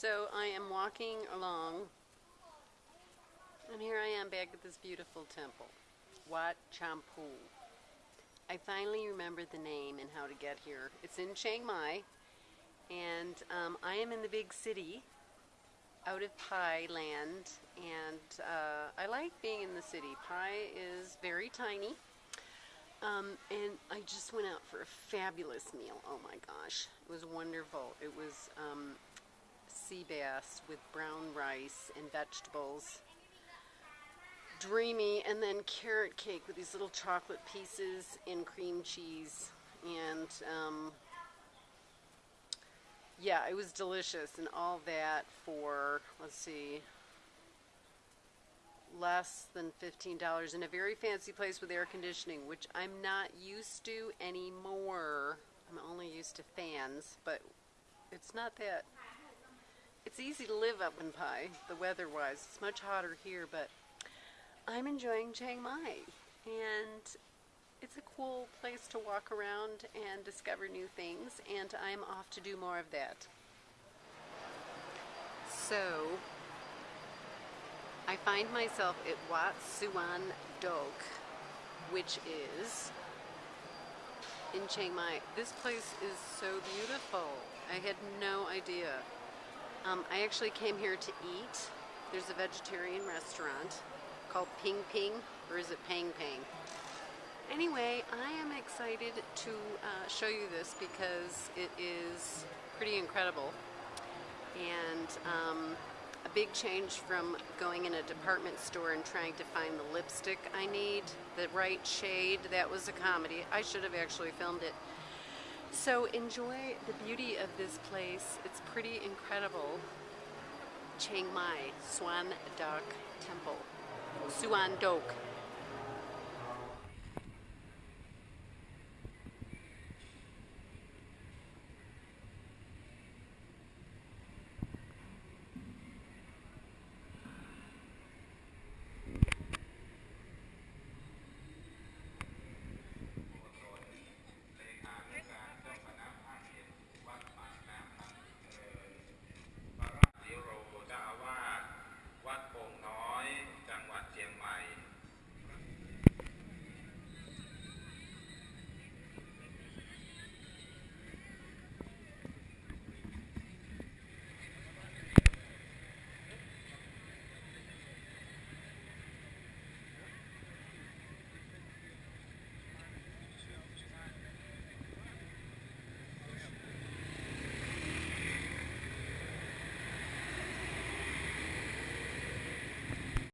So I am walking along, and here I am back at this beautiful temple, Wat Champu. I finally remembered the name and how to get here. It's in Chiang Mai, and um, I am in the big city, out of Pai land, and uh, I like being in the city. Pai is very tiny, um, and I just went out for a fabulous meal. Oh my gosh, it was wonderful. It was um, sea bass with brown rice and vegetables. Dreamy, and then carrot cake with these little chocolate pieces and cream cheese. And um, yeah, it was delicious, and all that for, let's see, less than $15 in a very fancy place with air conditioning, which I'm not used to anymore. I'm only used to fans, but it's not that. It's easy to live up in Pai, the weather-wise. It's much hotter here, but I'm enjoying Chiang Mai. And it's a cool place to walk around and discover new things, and I'm off to do more of that. So, I find myself at Wat Suan Dok, which is in Chiang Mai. This place is so beautiful. I had no idea. Um, I actually came here to eat. There's a vegetarian restaurant called Ping Ping, or is it Pang Pang? Anyway, I am excited to uh, show you this because it is pretty incredible. And um, a big change from going in a department store and trying to find the lipstick I need, the right shade. That was a comedy. I should have actually filmed it. So enjoy the beauty of this place. It's pretty incredible. Chiang Mai, Swan Dok Temple. Suan Dok.